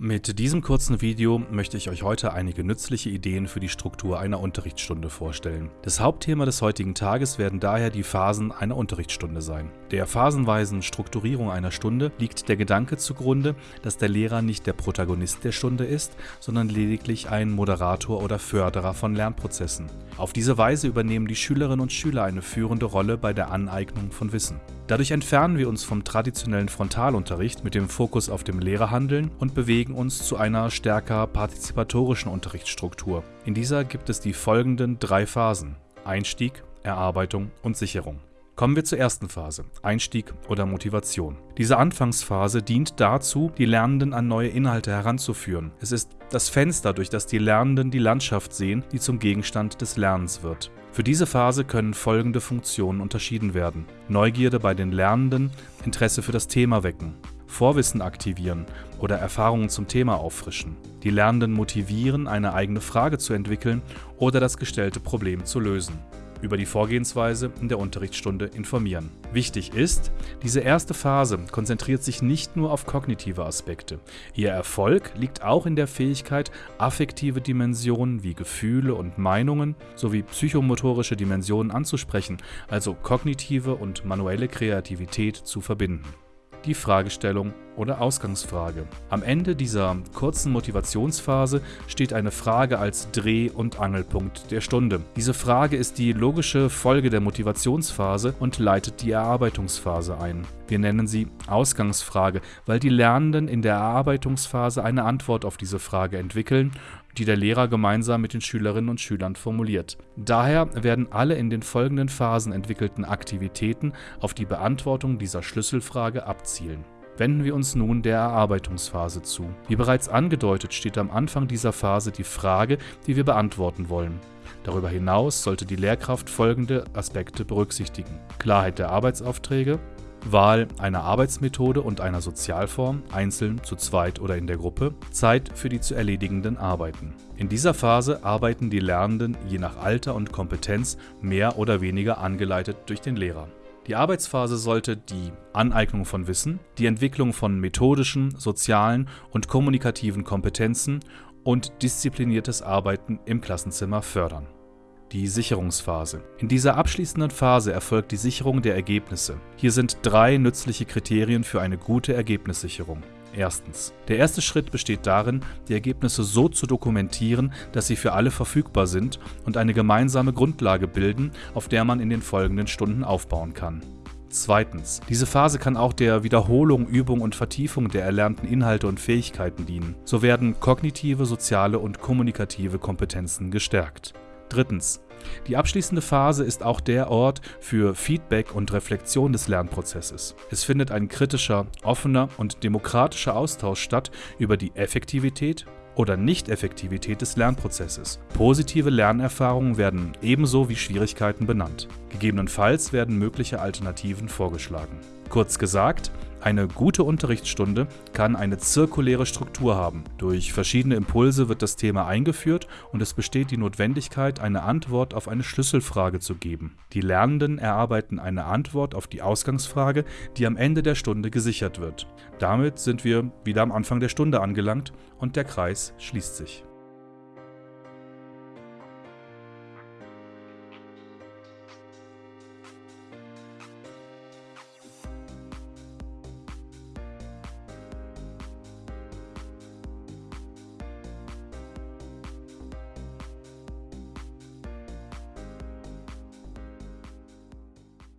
Mit diesem kurzen Video möchte ich euch heute einige nützliche Ideen für die Struktur einer Unterrichtsstunde vorstellen. Das Hauptthema des heutigen Tages werden daher die Phasen einer Unterrichtsstunde sein. Der phasenweisen Strukturierung einer Stunde liegt der Gedanke zugrunde, dass der Lehrer nicht der Protagonist der Stunde ist, sondern lediglich ein Moderator oder Förderer von Lernprozessen. Auf diese Weise übernehmen die Schülerinnen und Schüler eine führende Rolle bei der Aneignung von Wissen. Dadurch entfernen wir uns vom traditionellen Frontalunterricht mit dem Fokus auf dem Lehrerhandeln und bewegen uns zu einer stärker partizipatorischen Unterrichtsstruktur. In dieser gibt es die folgenden drei Phasen: Einstieg, Erarbeitung und Sicherung. Kommen wir zur ersten Phase, Einstieg oder Motivation. Diese Anfangsphase dient dazu, die Lernenden an neue Inhalte heranzuführen. Es ist das Fenster, durch das die Lernenden die Landschaft sehen, die zum Gegenstand des Lernens wird. Für diese Phase können folgende Funktionen unterschieden werden. Neugierde bei den Lernenden, Interesse für das Thema wecken, Vorwissen aktivieren oder Erfahrungen zum Thema auffrischen. Die Lernenden motivieren, eine eigene Frage zu entwickeln oder das gestellte Problem zu lösen über die Vorgehensweise in der Unterrichtsstunde informieren. Wichtig ist, diese erste Phase konzentriert sich nicht nur auf kognitive Aspekte. Ihr Erfolg liegt auch in der Fähigkeit, affektive Dimensionen wie Gefühle und Meinungen sowie psychomotorische Dimensionen anzusprechen, also kognitive und manuelle Kreativität zu verbinden die Fragestellung oder Ausgangsfrage. Am Ende dieser kurzen Motivationsphase steht eine Frage als Dreh- und Angelpunkt der Stunde. Diese Frage ist die logische Folge der Motivationsphase und leitet die Erarbeitungsphase ein. Wir nennen sie Ausgangsfrage, weil die Lernenden in der Erarbeitungsphase eine Antwort auf diese Frage entwickeln die der Lehrer gemeinsam mit den Schülerinnen und Schülern formuliert. Daher werden alle in den folgenden Phasen entwickelten Aktivitäten auf die Beantwortung dieser Schlüsselfrage abzielen. Wenden wir uns nun der Erarbeitungsphase zu. Wie bereits angedeutet steht am Anfang dieser Phase die Frage, die wir beantworten wollen. Darüber hinaus sollte die Lehrkraft folgende Aspekte berücksichtigen. Klarheit der Arbeitsaufträge, Wahl einer Arbeitsmethode und einer Sozialform, einzeln, zu zweit oder in der Gruppe, Zeit für die zu erledigenden Arbeiten. In dieser Phase arbeiten die Lernenden je nach Alter und Kompetenz mehr oder weniger angeleitet durch den Lehrer. Die Arbeitsphase sollte die Aneignung von Wissen, die Entwicklung von methodischen, sozialen und kommunikativen Kompetenzen und diszipliniertes Arbeiten im Klassenzimmer fördern die Sicherungsphase. In dieser abschließenden Phase erfolgt die Sicherung der Ergebnisse. Hier sind drei nützliche Kriterien für eine gute Ergebnissicherung. Erstens. Der erste Schritt besteht darin, die Ergebnisse so zu dokumentieren, dass sie für alle verfügbar sind und eine gemeinsame Grundlage bilden, auf der man in den folgenden Stunden aufbauen kann. Zweitens. Diese Phase kann auch der Wiederholung, Übung und Vertiefung der erlernten Inhalte und Fähigkeiten dienen. So werden kognitive, soziale und kommunikative Kompetenzen gestärkt. Drittens. Die abschließende Phase ist auch der Ort für Feedback und Reflexion des Lernprozesses. Es findet ein kritischer, offener und demokratischer Austausch statt über die Effektivität oder Nicht-Effektivität des Lernprozesses. Positive Lernerfahrungen werden ebenso wie Schwierigkeiten benannt. Gegebenenfalls werden mögliche Alternativen vorgeschlagen. Kurz gesagt, eine gute Unterrichtsstunde kann eine zirkuläre Struktur haben. Durch verschiedene Impulse wird das Thema eingeführt und es besteht die Notwendigkeit, eine Antwort auf eine Schlüsselfrage zu geben. Die Lernenden erarbeiten eine Antwort auf die Ausgangsfrage, die am Ende der Stunde gesichert wird. Damit sind wir wieder am Anfang der Stunde angelangt und der Kreis schließt sich.